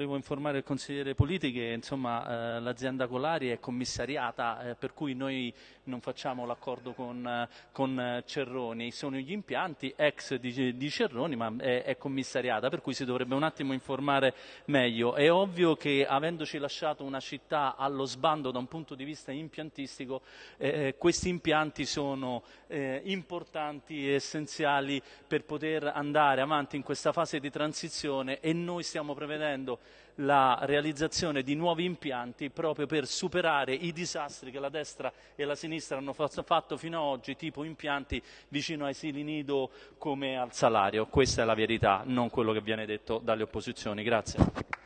volevo informare il consigliere Politi che insomma, eh, l'azienda Colari è commissariata, eh, per cui noi non facciamo l'accordo con, con, Cerroni, sono gli impianti ex di, di Cerroni ma è, è, commissariata, per cui si dovrebbe un attimo informare meglio. È ovvio che avendoci lasciato una città allo sbando da un punto di vista impiantistico, eh, questi impianti sono eh, importanti e essenziali per poter andare avanti in questa fase di transizione e noi stiamo prevedendo la realizzazione di nuovi impianti proprio per superare i disastri che la destra e la sinistra hanno fatto fino ad oggi, tipo impianti vicino ai sili nido come al salario. Questa è la verità, non quello che viene detto dalle opposizioni. Grazie.